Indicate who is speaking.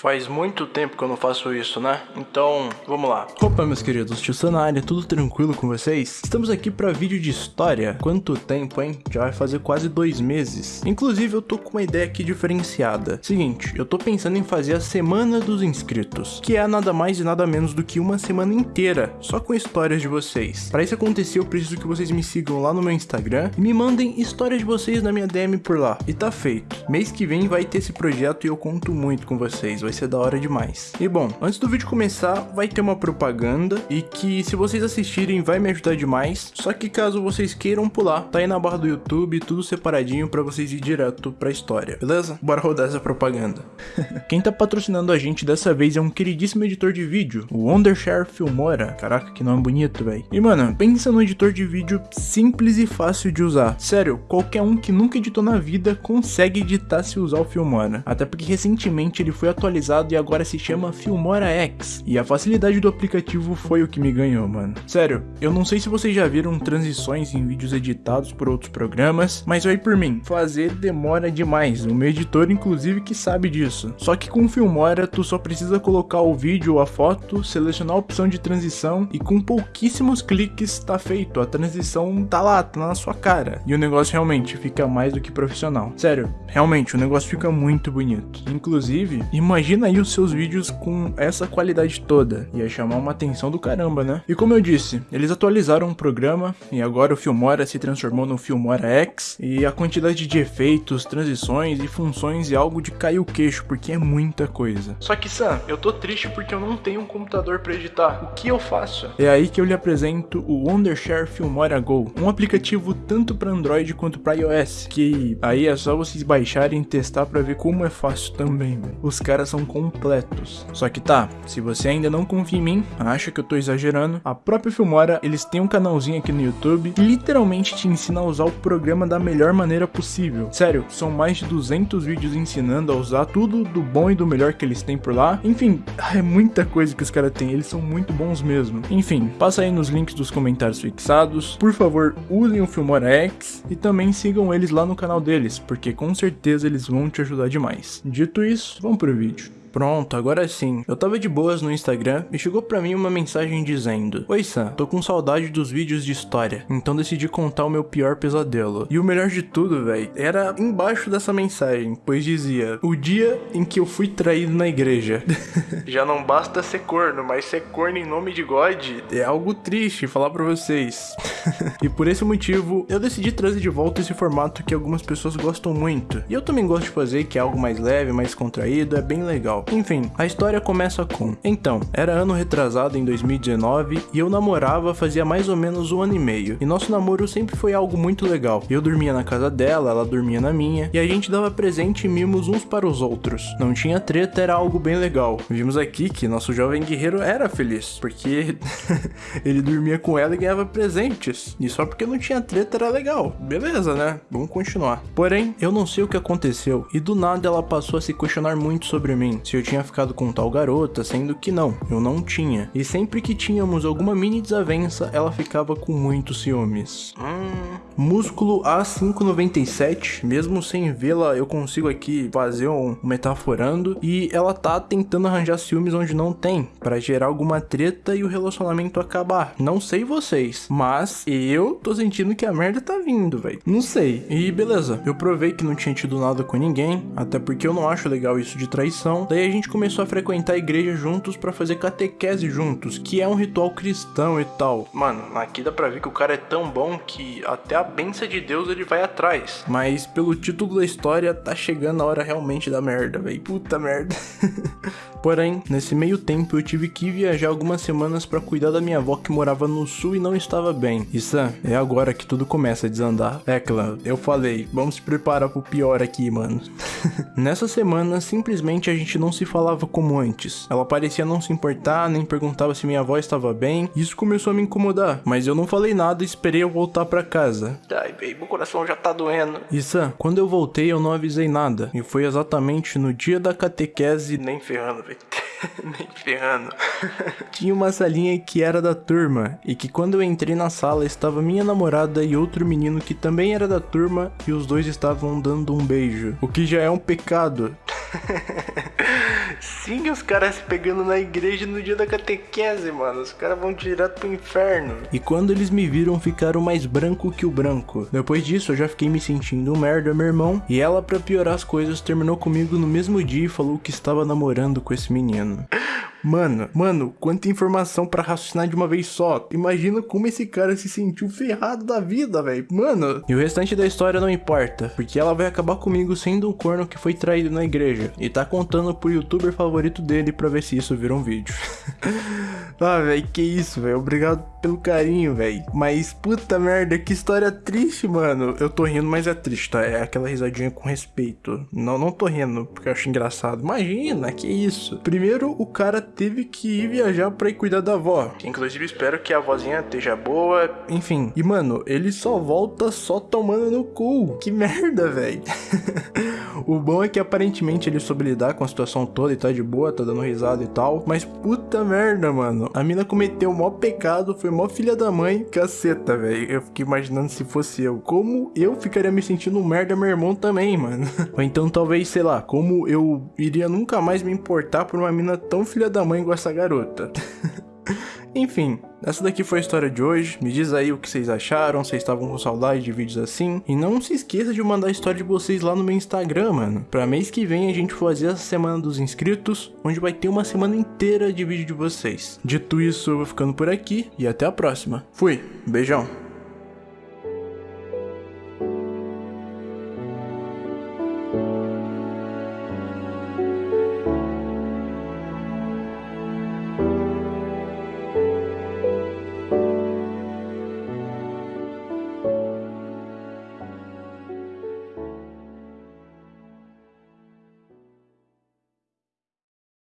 Speaker 1: Faz muito tempo que eu não faço isso, né? Então, vamos lá.
Speaker 2: Opa, meus queridos, tio área, tudo tranquilo com vocês? Estamos aqui para vídeo de história. Quanto tempo, hein? Já vai fazer quase dois meses. Inclusive, eu tô com uma ideia aqui diferenciada. Seguinte, eu tô pensando em fazer a Semana dos Inscritos, que é nada mais e nada menos do que uma semana inteira, só com histórias de vocês. Para isso acontecer, eu preciso que vocês me sigam lá no meu Instagram e me mandem histórias de vocês na minha DM por lá. E tá feito. Mês que vem vai ter esse projeto e eu conto muito com vocês ser da hora demais. E bom, antes do vídeo começar, vai ter uma propaganda e que se vocês assistirem vai me ajudar demais, só que caso vocês queiram pular, tá aí na barra do YouTube, tudo separadinho pra vocês ir direto pra história, beleza? Bora rodar essa propaganda. Quem tá patrocinando a gente dessa vez é um queridíssimo editor de vídeo, o Wondershare Filmora. Caraca, que nome bonito, velho. E mano, pensa num editor de vídeo simples e fácil de usar. Sério, qualquer um que nunca editou na vida consegue editar se usar o Filmora. Até porque recentemente ele foi atualizado atualizado e agora se chama Filmora X. E a facilidade do aplicativo foi o que me ganhou, mano. Sério, eu não sei se vocês já viram transições em vídeos editados por outros programas, mas aí por mim, fazer demora demais. O meu editor, inclusive, que sabe disso. Só que com Filmora, tu só precisa colocar o vídeo ou a foto, selecionar a opção de transição e com pouquíssimos cliques tá feito. A transição tá lá, tá na sua cara. E o negócio realmente fica mais do que profissional. Sério, realmente, o negócio fica muito bonito. Inclusive, imagina Imagina aí os seus vídeos com essa qualidade toda. Ia chamar uma atenção do caramba, né? E como eu disse, eles atualizaram o programa e agora o Filmora se transformou no Filmora X e a quantidade de efeitos, transições e funções é algo de cair o queixo, porque é muita coisa.
Speaker 1: Só que Sam, eu tô triste porque eu não tenho um computador para editar. O que eu faço?
Speaker 2: É aí que eu lhe apresento o Wondershare Filmora Go, um aplicativo tanto para Android quanto para iOS, que aí é só vocês baixarem e testar para ver como é fácil também, véio. Os caras são completos. Só que tá, se você ainda não confia em mim, acha que eu tô exagerando, a própria Filmora, eles têm um canalzinho aqui no YouTube que literalmente te ensina a usar o programa da melhor maneira possível. Sério, são mais de 200 vídeos ensinando a usar tudo do bom e do melhor que eles têm por lá. Enfim, é muita coisa que os caras têm, eles são muito bons mesmo. Enfim, passa aí nos links dos comentários fixados. Por favor, usem o Filmora X e também sigam eles lá no canal deles, porque com certeza eles vão te ajudar demais. Dito isso, vamos pro vídeo. Pronto, agora sim. Eu tava de boas no Instagram e chegou pra mim uma mensagem dizendo Oi Sam, tô com saudade dos vídeos de história, então decidi contar o meu pior pesadelo. E o melhor de tudo, velho, era embaixo dessa mensagem, pois dizia O dia em que eu fui traído na igreja.
Speaker 1: Já não basta ser corno, mas ser corno em nome de God
Speaker 2: é algo triste falar pra vocês. e por esse motivo, eu decidi trazer de volta esse formato que algumas pessoas gostam muito. E eu também gosto de fazer, que é algo mais leve, mais contraído, é bem legal. Enfim, a história começa com: Então, era ano retrasado em 2019 e eu namorava fazia mais ou menos um ano e meio. E nosso namoro sempre foi algo muito legal. Eu dormia na casa dela, ela dormia na minha, e a gente dava presente e mimos uns para os outros. Não tinha treta, era algo bem legal. Vimos aqui que nosso jovem guerreiro era feliz, porque ele dormia com ela e ganhava presentes. E só porque não tinha treta era legal. Beleza, né? Vamos continuar. Porém, eu não sei o que aconteceu e do nada ela passou a se questionar muito sobre mim se eu tinha ficado com tal garota, sendo que não, eu não tinha. E sempre que tínhamos alguma mini desavença, ela ficava com muitos ciúmes. Hum. Músculo A597, mesmo sem vê-la, eu consigo aqui fazer um metaforando. E ela tá tentando arranjar ciúmes onde não tem, para gerar alguma treta e o relacionamento acabar. Não sei vocês, mas eu tô sentindo que a merda tá vindo, velho. Não sei. E beleza, eu provei que não tinha tido nada com ninguém, até porque eu não acho legal isso de traição. Daí a gente começou a frequentar a igreja juntos para fazer catequese juntos, que é um ritual cristão e tal.
Speaker 1: Mano, aqui dá pra ver que o cara é tão bom que até a benção de Deus ele vai atrás.
Speaker 2: Mas pelo título da história, tá chegando a hora realmente da merda, velho. Puta merda. Porém, nesse meio tempo eu tive que viajar algumas semanas para cuidar da minha avó que morava no sul e não estava bem. E Sam, é agora que tudo começa a desandar. É, clã, eu falei, vamos se preparar pro pior aqui, mano. Nessa semana, simplesmente a gente não se falava como antes. Ela parecia não se importar, nem perguntava se minha avó estava bem. Isso começou a me incomodar, mas eu não falei nada e esperei eu voltar para casa.
Speaker 1: Ai, baby, meu coração já tá doendo.
Speaker 2: E Sam, quando eu voltei eu não avisei nada. E foi exatamente no dia da catequese.
Speaker 1: Nem ferrando, velho. Nem ferrando.
Speaker 2: Tinha uma salinha que era da turma, e que quando eu entrei na sala estava minha namorada e outro menino que também era da turma, e os dois estavam dando um beijo. O que já é um pecado.
Speaker 1: Sim, os caras se pegando na igreja no dia da catequese, mano. Os caras vão direto pro inferno.
Speaker 2: E quando eles me viram, ficaram mais branco que o branco. Depois disso, eu já fiquei me sentindo um merda, meu irmão. E ela, pra piorar as coisas, terminou comigo no mesmo dia e falou que estava namorando com esse menino. Mano, mano, quanta informação pra raciocinar de uma vez só. Imagina como esse cara se sentiu ferrado da vida, velho. Mano. E o restante da história não importa, porque ela vai acabar comigo sendo um corno que foi traído na igreja. E tá contando pro youtuber favorito dele pra ver se isso vira um vídeo. ah, velho, que isso, velho. Obrigado pelo carinho, velho. Mas puta merda, que história triste, mano. Eu tô rindo, mas é triste, tá? É aquela risadinha com respeito. Não, não tô rindo porque eu acho engraçado. Imagina, que isso. Primeiro, o cara teve que ir viajar pra ir cuidar da avó.
Speaker 1: Inclusive, espero que a vozinha esteja boa.
Speaker 2: Enfim, e mano, ele só volta só tomando no cu. Que merda, velho. o bom é que aparentemente ele soube lidar com a situação toda e tá de boa, tá dando risada e tal. Mas puta merda, mano. A mina cometeu o maior pecado, foi mó filha da mãe. Caceta, velho. Eu fiquei imaginando se fosse eu. Como eu ficaria me sentindo merda, meu irmão também, mano. Ou então talvez, sei lá, como eu iria nunca mais me importar por uma mina tão filha da mãe igual essa garota. Enfim, essa daqui foi a história de hoje. Me diz aí o que vocês acharam, se estavam com saudade de vídeos assim. E não se esqueça de mandar a história de vocês lá no meu Instagram, mano. Pra mês que vem a gente fazer essa semana dos inscritos, onde vai ter uma semana inteira de vídeo de vocês. Dito isso, eu vou ficando por aqui e até a próxima. Fui, beijão.